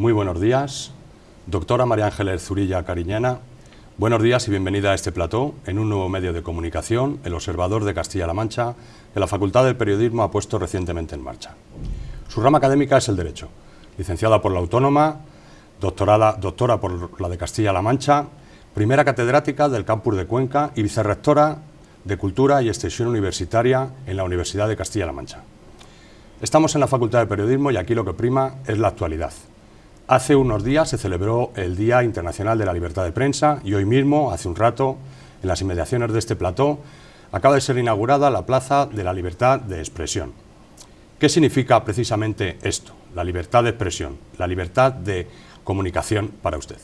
Muy buenos días. Doctora María Ángeles Zurilla Cariñana, buenos días y bienvenida a este plató en un nuevo medio de comunicación, El Observador de Castilla-La Mancha, que la Facultad del Periodismo ha puesto recientemente en marcha. Su rama académica es el Derecho, licenciada por la Autónoma, doctorada, doctora por la de Castilla-La Mancha, primera catedrática del campus de Cuenca y vicerrectora de Cultura y Extensión Universitaria en la Universidad de Castilla-La Mancha. Estamos en la Facultad de Periodismo y aquí lo que prima es la actualidad. Hace unos días se celebró el Día Internacional de la Libertad de Prensa y hoy mismo, hace un rato, en las inmediaciones de este plató, acaba de ser inaugurada la Plaza de la Libertad de Expresión. ¿Qué significa precisamente esto, la libertad de expresión, la libertad de comunicación para usted?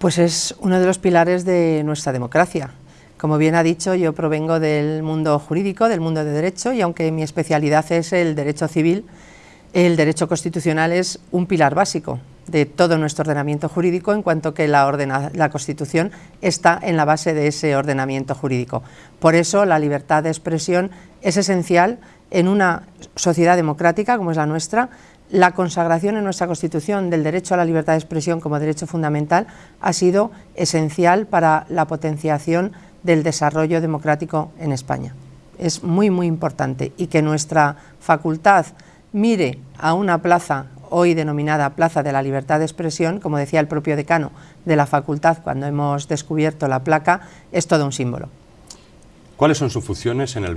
Pues es uno de los pilares de nuestra democracia. Como bien ha dicho, yo provengo del mundo jurídico, del mundo de derecho, y aunque mi especialidad es el derecho civil, el derecho constitucional es un pilar básico de todo nuestro ordenamiento jurídico, en cuanto que la, la Constitución está en la base de ese ordenamiento jurídico. Por eso la libertad de expresión es esencial en una sociedad democrática como es la nuestra, la consagración en nuestra Constitución del derecho a la libertad de expresión como derecho fundamental ha sido esencial para la potenciación del desarrollo democrático en España. Es muy, muy importante y que nuestra facultad mire a una plaza hoy denominada Plaza de la Libertad de Expresión, como decía el propio decano de la facultad cuando hemos descubierto la placa, es todo un símbolo. ¿Cuáles son sus funciones en el,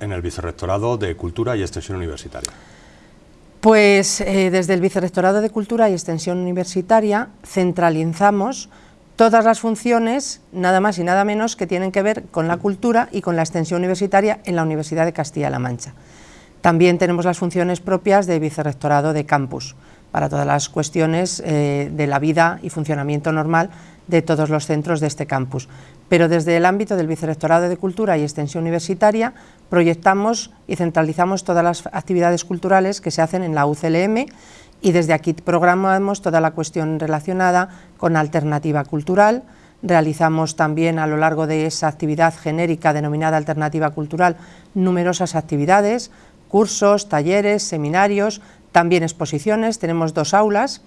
en el Vicerrectorado de Cultura y Extensión Universitaria? Pues eh, desde el Vicerrectorado de Cultura y Extensión Universitaria centralizamos todas las funciones, nada más y nada menos, que tienen que ver con la cultura y con la extensión universitaria en la Universidad de Castilla-La Mancha. También tenemos las funciones propias de Vicerrectorado de Campus, para todas las cuestiones eh, de la vida y funcionamiento normal de todos los centros de este campus. Pero desde el ámbito del Vicerrectorado de Cultura y Extensión Universitaria proyectamos y centralizamos todas las actividades culturales que se hacen en la UCLM y desde aquí programamos toda la cuestión relacionada con alternativa cultural, realizamos también a lo largo de esa actividad genérica denominada alternativa cultural numerosas actividades, cursos, talleres, seminarios, también exposiciones, tenemos dos aulas,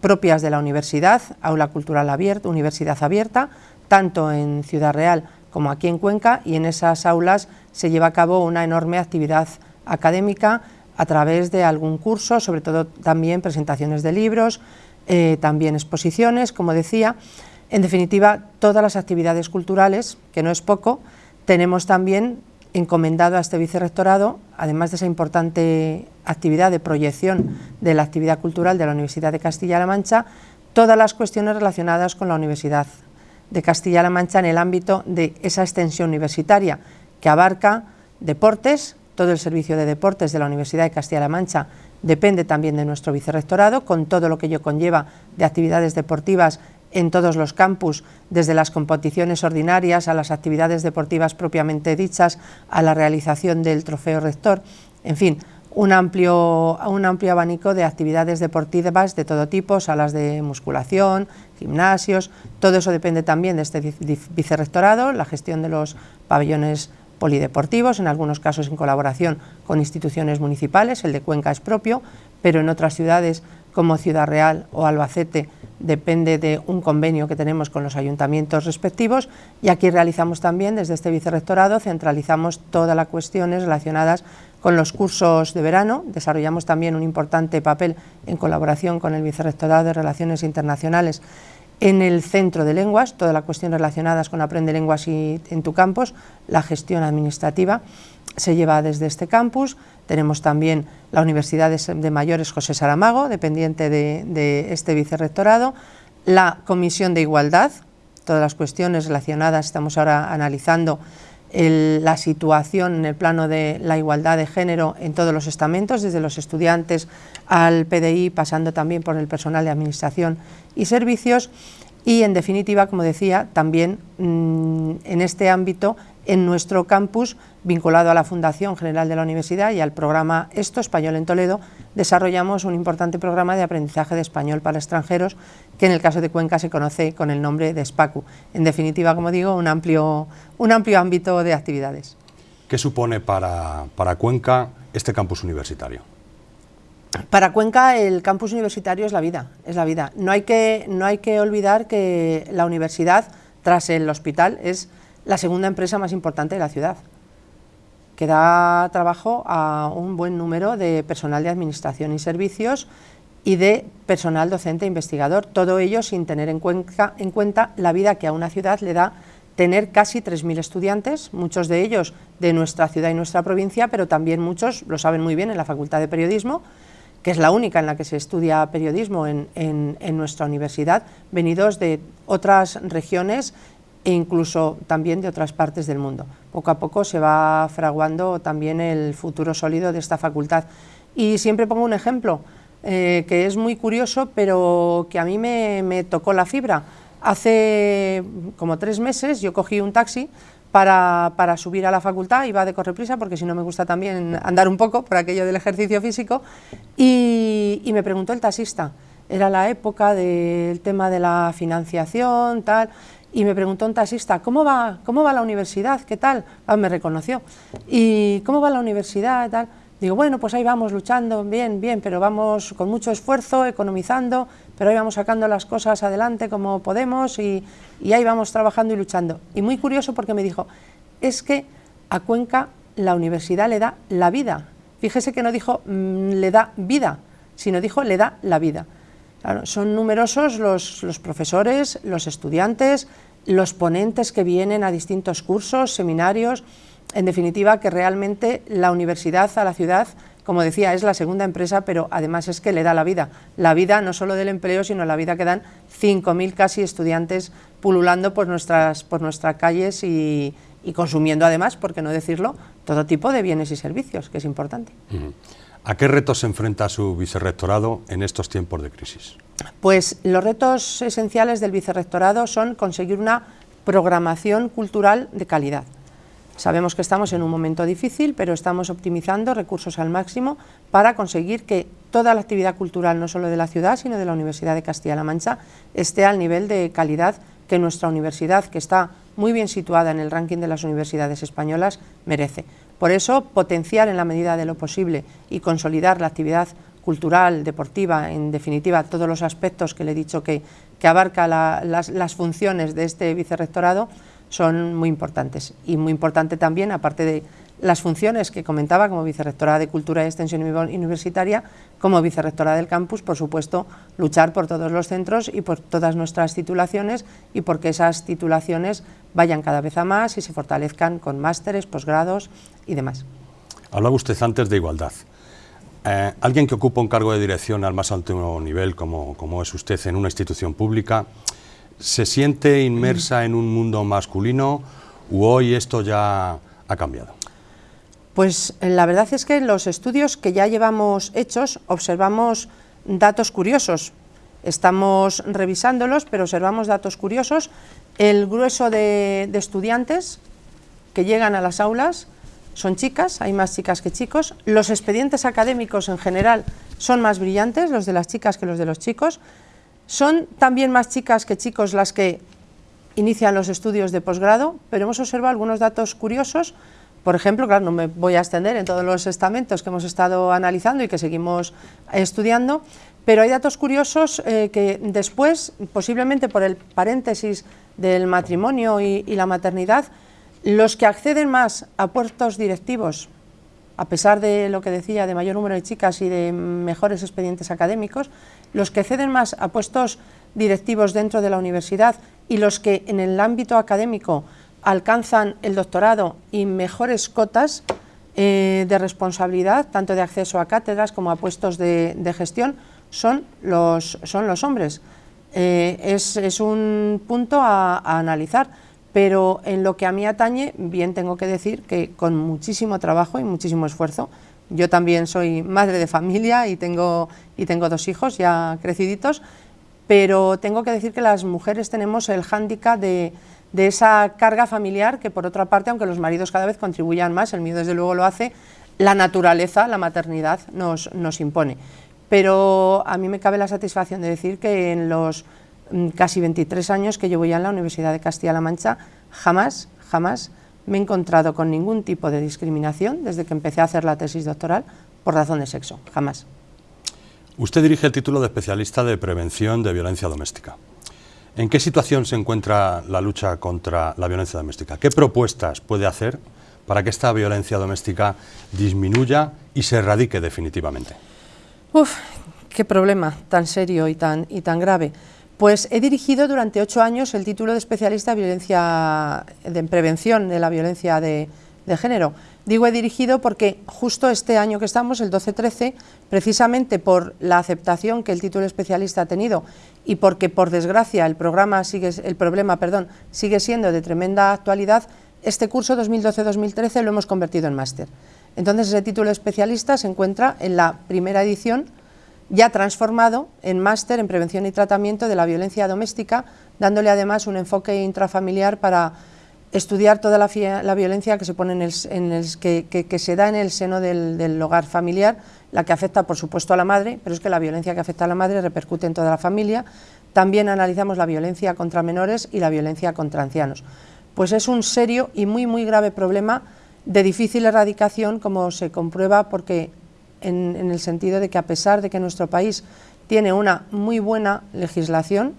propias de la universidad, Aula Cultural Abierta, Universidad Abierta, tanto en Ciudad Real como aquí en Cuenca, y en esas aulas se lleva a cabo una enorme actividad académica a través de algún curso, sobre todo también presentaciones de libros, eh, también exposiciones, como decía. En definitiva, todas las actividades culturales, que no es poco, tenemos también encomendado a este vicerrectorado, además de esa importante actividad de proyección de la actividad cultural de la Universidad de Castilla-La Mancha, todas las cuestiones relacionadas con la Universidad de Castilla-La Mancha en el ámbito de esa extensión universitaria que abarca deportes, todo el servicio de deportes de la Universidad de Castilla-La Mancha depende también de nuestro vicerrectorado, con todo lo que ello conlleva de actividades deportivas en todos los campus, desde las competiciones ordinarias a las actividades deportivas propiamente dichas, a la realización del trofeo rector, en fin, un amplio, un amplio abanico de actividades deportivas de todo tipo, salas de musculación, gimnasios, todo eso depende también de este vicerrectorado, la gestión de los pabellones polideportivos, en algunos casos en colaboración con instituciones municipales, el de Cuenca es propio, pero en otras ciudades como Ciudad Real o Albacete depende de un convenio que tenemos con los ayuntamientos respectivos. Y aquí realizamos también desde este vicerrectorado, centralizamos todas las cuestiones relacionadas con los cursos de verano, desarrollamos también un importante papel en colaboración con el vicerrectorado de Relaciones Internacionales en el centro de lenguas, toda la cuestión relacionadas con Aprende Lenguas y en tu campus, la gestión administrativa se lleva desde este campus, tenemos también la Universidad de Mayores José Saramago, dependiente de, este vicerrectorado, la Comisión de Igualdad, todas las cuestiones relacionadas, estamos ahora analizando la situación en el plano de la igualdad de género en todos los estamentos, desde los estudiantes al PDI, pasando también por el personal de administración y servicios, y en definitiva, como decía, también mm, en este ámbito, en nuestro campus, vinculado a la Fundación General de la Universidad y al programa Esto, Español en Toledo, desarrollamos un importante programa de aprendizaje de español para extranjeros, que en el caso de Cuenca se conoce con el nombre de SPACU. En definitiva, como digo, un amplio, un amplio ámbito de actividades. ¿Qué supone para, para Cuenca este campus universitario? para Cuenca el campus universitario es la vida, es la vida. No hay, que, no hay que olvidar que la universidad, tras el hospital, es la segunda empresa más importante de la ciudad, que da trabajo a un buen número de personal de administración y servicios y de personal docente e investigador, todo ello sin tener en cuenta, en cuenta la vida que a una ciudad le da tener casi 3.000 estudiantes, muchos de ellos de nuestra ciudad y nuestra provincia, pero también muchos, lo saben muy bien, en la Facultad de Periodismo, que es la única en la que se estudia periodismo en, en, nuestra universidad, venidos de otras regiones e incluso también de otras partes del mundo. Poco a poco se va fraguando también el futuro sólido de esta facultad. Y siempre pongo un ejemplo, eh, que es muy curioso, pero que a mí me, tocó la fibra. Hace como tres meses yo cogí un taxi para, para, subir a la facultad, iba de correprisa porque si no me gusta también andar un poco por aquello del ejercicio físico y me preguntó el taxista, era la época del tema de la financiación, tal, y me preguntó un taxista, ¿cómo va, cómo va la universidad? ¿Qué tal? Ah, me reconoció. ¿Y cómo va la universidad? Tal? Digo, bueno, pues ahí vamos luchando, bien, bien, pero vamos con mucho esfuerzo, economizando, pero ahí vamos sacando las cosas adelante como podemos y, ahí vamos trabajando y luchando. Y muy curioso porque me dijo, es que a Cuenca la universidad le da la vida. Fíjese que no dijo mm, le da vida, sino dijo le da la vida. Son numerosos los, los profesores, los estudiantes, los ponentes que vienen a distintos cursos, seminarios, en definitiva, que realmente la universidad a la ciudad, como decía, es la segunda empresa, pero además es que le da la vida. La vida no solo del empleo, sino la vida que dan 5.000 casi estudiantes pululando por nuestras, por nuestras calles y, consumiendo además, por qué no decirlo, todo tipo de bienes y servicios, que es importante. ¿A qué retos se enfrenta su vicerrectorado en estos tiempos de crisis? Pues los retos esenciales del vicerrectorado son conseguir una programación cultural de calidad. Sabemos que estamos en un momento difícil, pero estamos optimizando recursos al máximo para conseguir que toda la actividad cultural, no solo de la ciudad, sino de la Universidad de Castilla-La Mancha, esté al nivel de calidad que nuestra universidad, que está muy bien situada en el ranking de las universidades españolas, merece. Por eso, potenciar en la medida de lo posible y consolidar la actividad cultural, deportiva, en definitiva, todos los aspectos que le he dicho que, que abarca las, las funciones de este vicerrectorado, son muy importantes. Y muy importante también, aparte de las funciones que comentaba como vicerrectora de Cultura y Extensión Universitaria, como vicerrectora del campus, por supuesto, luchar por todos los centros y por todas nuestras titulaciones y porque esas titulaciones vayan cada vez a más y se fortalezcan con másteres, posgrados y demás. Hablaba usted antes de igualdad. Eh, alguien que ocupa un cargo de dirección al más alto nivel, como, como es usted en una institución pública, ¿Se siente inmersa en un mundo masculino u hoy esto ya ha cambiado? Pues eh, la verdad es que en los estudios que ya llevamos hechos observamos datos curiosos. Estamos revisándolos, pero observamos datos curiosos. El grueso de, estudiantes que llegan a las aulas son chicas, hay más chicas que chicos. Los expedientes académicos en general son más brillantes, los de las chicas que los de los chicos. Son también más chicas que chicos las que inician los estudios de posgrado, pero hemos observado algunos datos curiosos. Por ejemplo, claro, no me voy a extender en todos los estamentos que hemos estado analizando y que seguimos estudiando, pero hay datos curiosos eh, que después, posiblemente por el paréntesis del matrimonio y la maternidad, los que acceden más a puestos directivos a pesar de lo que decía, de mayor número de chicas y de mejores expedientes académicos, los que ceden más a puestos directivos dentro de la universidad y los que en el ámbito académico alcanzan el doctorado y mejores cotas eh, de responsabilidad, tanto de acceso a cátedras como a puestos de, gestión, son los, son los hombres. Eh, es, un punto a analizar pero en lo que a mí atañe, bien tengo que decir que con muchísimo trabajo y muchísimo esfuerzo, yo también soy madre de familia y tengo, y tengo dos hijos ya creciditos, pero tengo que decir que las mujeres tenemos el hándicap de, de esa carga familiar que por otra parte, aunque los maridos cada vez contribuyan más, el mío desde luego lo hace, la naturaleza, la maternidad nos, nos impone. Pero a mí me cabe la satisfacción de decir que en los casi 23 años que llevo ya en la Universidad de Castilla-La Mancha, jamás, jamás me he encontrado con ningún tipo de discriminación desde que empecé a hacer la tesis doctoral por razón de sexo, jamás. Usted dirige el título de especialista de prevención de violencia doméstica. ¿En qué situación se encuentra la lucha contra la violencia doméstica? ¿Qué propuestas puede hacer para que esta violencia doméstica disminuya y se erradique definitivamente? Uf, qué problema tan serio y tan, y tan grave. Pues he dirigido durante ocho años el título de especialista de, violencia, de prevención de la violencia de, de género. Digo he dirigido porque justo este año que estamos, el 12-13, precisamente por la aceptación que el título especialista ha tenido y porque por desgracia el, programa sigue, el problema perdón, sigue siendo de tremenda actualidad, este curso 2012-2013 lo hemos convertido en máster. Entonces ese título especialista se encuentra en la primera edición ya transformado en máster en prevención y tratamiento de la violencia doméstica, dándole además un enfoque intrafamiliar para estudiar toda la, violencia que se, pone en el, que, se da en el seno del, hogar familiar, la que afecta por supuesto a la madre, pero es que la violencia que afecta a la madre repercute en toda la familia. También analizamos la violencia contra menores y la violencia contra ancianos. Pues es un serio y muy muy grave problema de difícil erradicación, como se comprueba porque en, el sentido de que a pesar de que nuestro país tiene una muy buena legislación,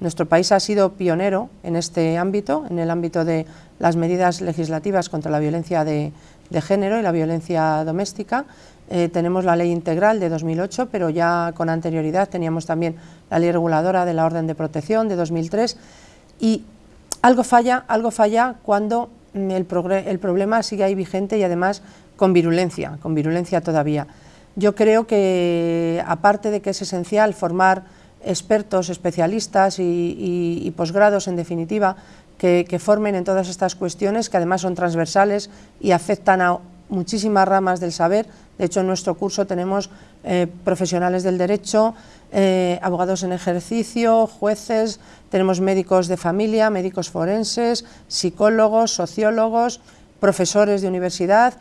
nuestro país ha sido pionero en este ámbito, en el ámbito de las medidas legislativas contra la violencia de, género y la violencia doméstica. Eh, tenemos la ley integral de 2008, pero ya con anterioridad teníamos también la ley reguladora de la orden de protección de 2003 y algo falla, algo falla cuando el, el problema sigue ahí vigente y además con virulencia, con virulencia todavía. Yo creo que aparte de que es esencial formar expertos, especialistas y, posgrados, en definitiva, que, formen en todas estas cuestiones, que además son transversales y afectan a muchísimas ramas del saber. De hecho, en nuestro curso tenemos eh, profesionales del derecho, eh, abogados en ejercicio, jueces, tenemos médicos de familia, médicos forenses, psicólogos, sociólogos, profesores de universidad,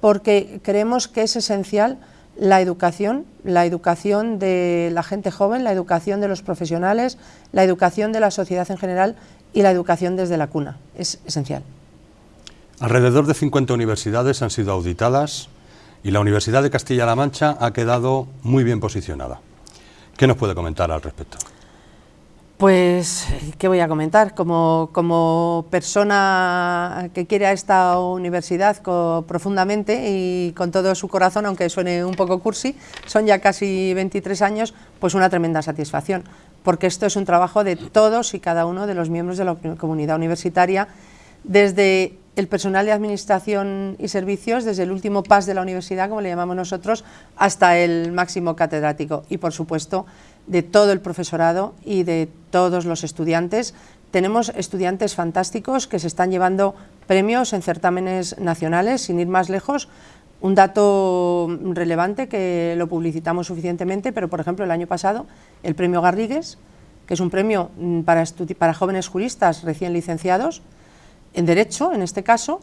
porque creemos que es esencial la educación, la educación de la gente joven, la educación de los profesionales, la educación de la sociedad en general y la educación desde la cuna. Es esencial. Alrededor de 50 universidades han sido auditadas y la Universidad de Castilla-La Mancha ha quedado muy bien posicionada. ¿Qué nos puede comentar al respecto? Pues, ¿qué voy a comentar? Como, persona que quiere a esta universidad profundamente y con todo su corazón, aunque suene un poco cursi, son ya casi 23 años, pues una tremenda satisfacción, porque esto es un trabajo de todos y cada uno de los miembros de la comunidad universitaria, desde el personal de administración y servicios, desde el último PAS de la universidad, como le llamamos nosotros, hasta el máximo catedrático y, por supuesto, de todo el profesorado y de todos los estudiantes. Tenemos estudiantes fantásticos que se están llevando premios en certámenes nacionales, sin ir más lejos. Un dato relevante que lo publicitamos suficientemente, pero por ejemplo el año pasado el premio Garrigues, que es un premio mm, para, para jóvenes juristas recién licenciados, en Derecho en este caso,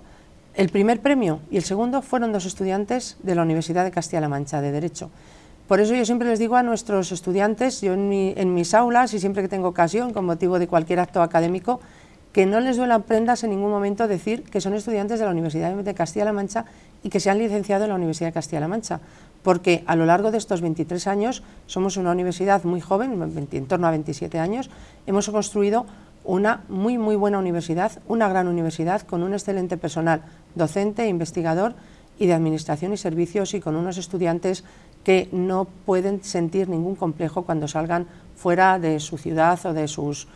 el primer premio y el segundo fueron dos estudiantes de la Universidad de Castilla-La Mancha de Derecho. Por eso yo siempre les digo a nuestros estudiantes, yo en, mis aulas y siempre que tengo ocasión, con motivo de cualquier acto académico, que no les duelan prendas en ningún momento decir que son estudiantes de la Universidad de Castilla-La Mancha y que se han licenciado en la Universidad de Castilla-La Mancha, porque a lo largo de estos 23 años somos una universidad muy joven, en torno a 27 años, hemos construido una muy muy buena universidad, una gran universidad con un excelente personal docente, investigador y de administración y servicios y con unos estudiantes que no pueden sentir ningún complejo cuando salgan fuera de su ciudad o de, sus,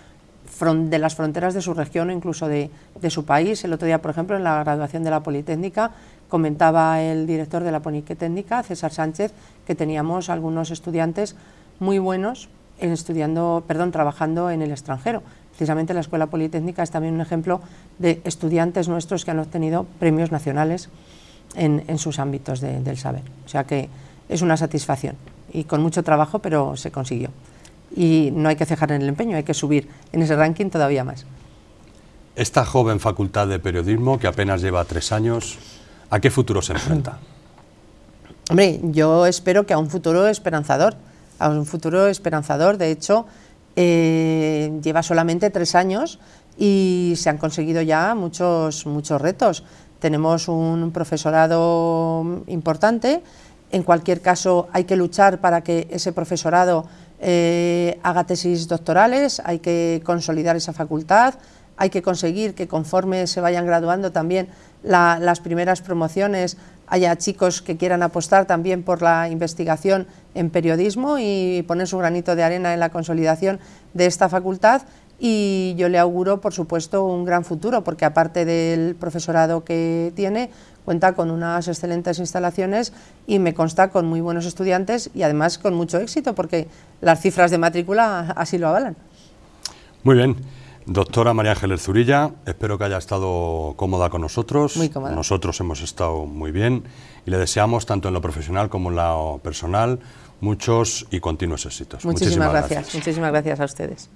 de las fronteras de su región o incluso de, su país. El otro día, por ejemplo, en la graduación de la Politécnica, comentaba el director de la Politécnica, César Sánchez, que teníamos algunos estudiantes muy buenos en estudiando, perdón, trabajando en el extranjero. Precisamente la Escuela Politécnica es también un ejemplo de estudiantes nuestros que han obtenido premios nacionales en, sus ámbitos del saber. O sea que es una satisfacción y con mucho trabajo, pero se consiguió. Y no hay que cejar en el empeño, hay que subir en ese ranking todavía más. Esta joven facultad de periodismo, que apenas lleva tres años, ¿a qué futuro se enfrenta? Hombre, yo espero que a un futuro esperanzador, a un futuro esperanzador. De hecho, eh, lleva solamente tres años y se han conseguido ya muchos, muchos retos. Tenemos un profesorado importante, En cualquier caso, hay que luchar para que ese profesorado eh, haga tesis doctorales, hay que consolidar esa facultad, hay que conseguir que conforme se vayan graduando también las primeras promociones haya chicos que quieran apostar también por la investigación en periodismo y poner su granito de arena en la consolidación de esta facultad y yo le auguro, por supuesto, un gran futuro, porque aparte del profesorado que tiene, cuenta con unas excelentes instalaciones y me consta con muy buenos estudiantes y además con mucho éxito, porque las cifras de matrícula así lo avalan. Muy bien. Doctora María Ángeles Zurilla, espero que haya estado cómoda con nosotros. Muy cómoda. Nosotros hemos estado muy bien y le deseamos, tanto en lo profesional como en lo personal, muchos y continuos éxitos. Muchísimas, gracias. Muchísimas gracias a ustedes.